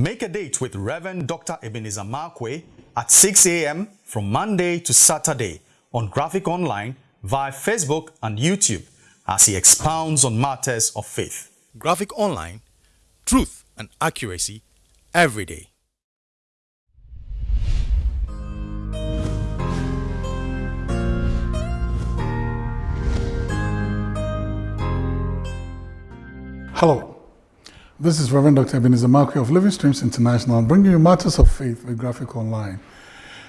Make a date with Reverend Dr. Ebenezer Markwei at 6 a.m. from Monday to Saturday on Graphic Online via Facebook and YouTube as he expounds on matters of faith. Graphic Online, truth and accuracy every day. Hello, this is Reverend Dr. Ebenezer Markwei of Living Streams International, bringing you matters of faith with Graphic Online.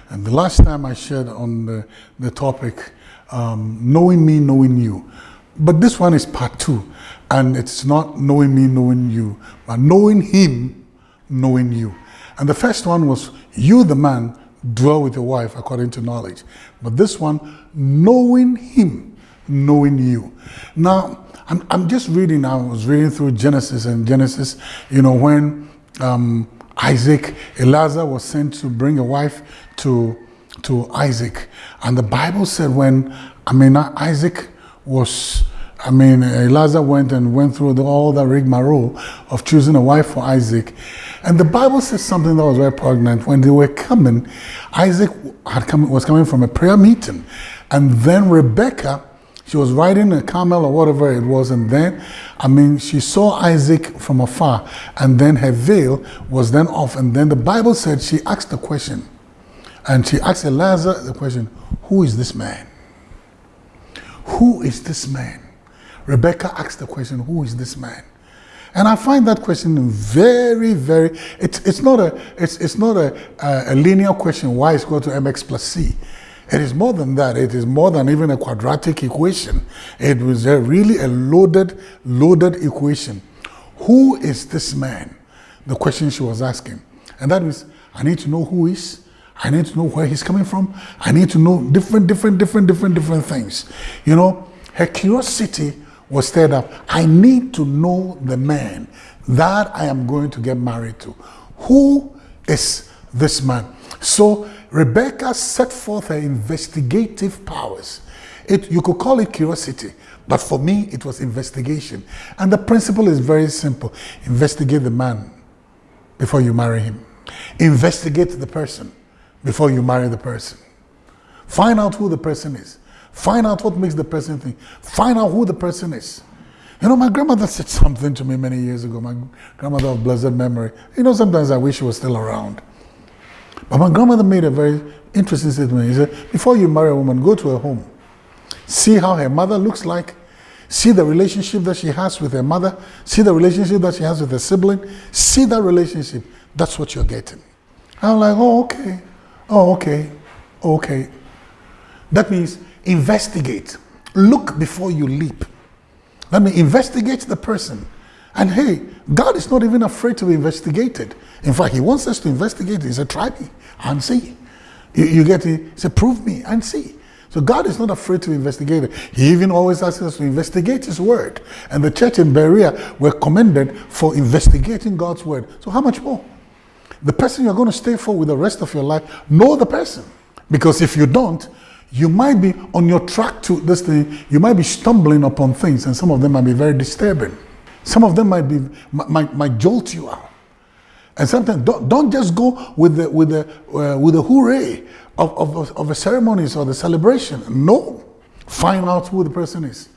And the last time I shared on the, the topic, um, knowing me, knowing you. But this one is part two, and it's not knowing me, knowing you, but knowing him, knowing you. And the first one was you, the man, dwell with your wife according to knowledge. But this one, knowing him, knowing you. Now, I'm, I'm just reading, I was reading through Genesis and Genesis, you know, when um, Isaac, Eliezer was sent to bring a wife to, to Isaac. And the Bible said when, I mean, Isaac was, I mean, Eliezer went and went through the, all the rigmarole of choosing a wife for Isaac. And the Bible says something that was very poignant. When they were coming, Isaac had come, was coming from a prayer meeting. And then Rebecca she was riding a camel or whatever it was, and then, I mean, she saw Isaac from afar, and then her veil was then off. And then the Bible said she asked the question, and she asked Eliezer the question, Who is this man? Who is this man? Rebecca asked the question, Who is this man? And I find that question very, very, it's, it's not, a, it's, it's not a, a, a linear question, y is equal to mx plus c. It is more than that. It is more than even a quadratic equation. It was a really a loaded, loaded equation. Who is this man? The question she was asking. And that is, I need to know who is. I need to know where he's coming from. I need to know different, different, different, different, different things. You know, her curiosity was stirred up. I need to know the man that I am going to get married to. Who is this man? So Rebecca set forth her investigative powers. It, you could call it curiosity, but for me, it was investigation. And the principle is very simple. Investigate the man before you marry him. Investigate the person before you marry the person. Find out who the person is. Find out what makes the person think. Find out who the person is. You know, my grandmother said something to me many years ago, my grandmother of blessed memory. You know, sometimes I wish she was still around. But my grandmother made a very interesting statement. He said, before you marry a woman, go to her home. See how her mother looks like. See the relationship that she has with her mother. See the relationship that she has with her sibling. See that relationship. That's what you're getting. I'm like, oh, okay. Oh, okay. Okay. That means investigate. Look before you leap. Let me investigate the person. And hey, God is not even afraid to be investigated. In fact, He wants us to investigate. He said, try me and see. You, you get it? He said, prove me and see. So God is not afraid to investigate it. He even always asks us to investigate His word. And the church in Berea were commended for investigating God's word. So how much more? The person you're going to stay for with the rest of your life, know the person. Because if you don't, you might be on your track to this thing, you might be stumbling upon things, and some of them might be very disturbing. Some of them might be might, might jolt you out. And sometimes don't, don't just go with the with the uh, with the hooray of, of, of the ceremonies or the celebration. No. Find out who the person is.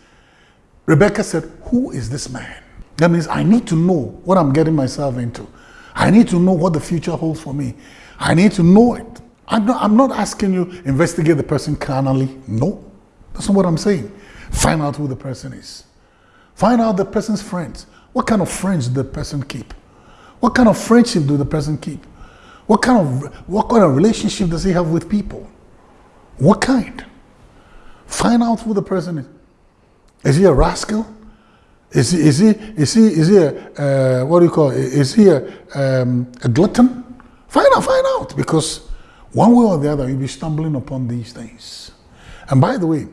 Rebecca said, Who is this man? That means I need to know what I'm getting myself into. I need to know what the future holds for me. I need to know it. I'm not, I'm not asking you investigate the person carnally. No, that's not what I'm saying. Find out who the person is. Find out the person's friends. What kind of friends do the person keep? What kind of friendship do the person keep? What kind of what kind of relationship does he have with people? What kind? Find out who the person is. Is he a rascal? Is he is he is he is he a uh, what do you call it? Is he a, um, a glutton? Find out, find out, because one way or the other you'll be stumbling upon these things. And by the way,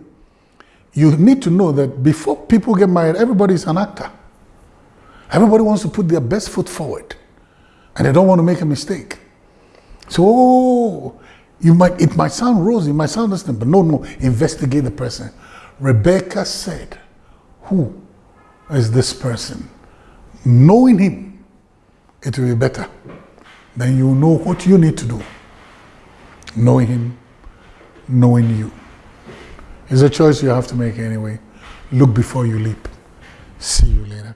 you need to know that before people get married, everybody is an actor. Everybody wants to put their best foot forward and they don't want to make a mistake. So, oh, you might, it might sound rosy, it might sound this but no, no, investigate the person. Rebecca said, who is this person? Knowing him, it will be better. then you know what you need to do. Knowing Him, knowing you. It's a choice you have to make anyway. Look before you leap. See you later.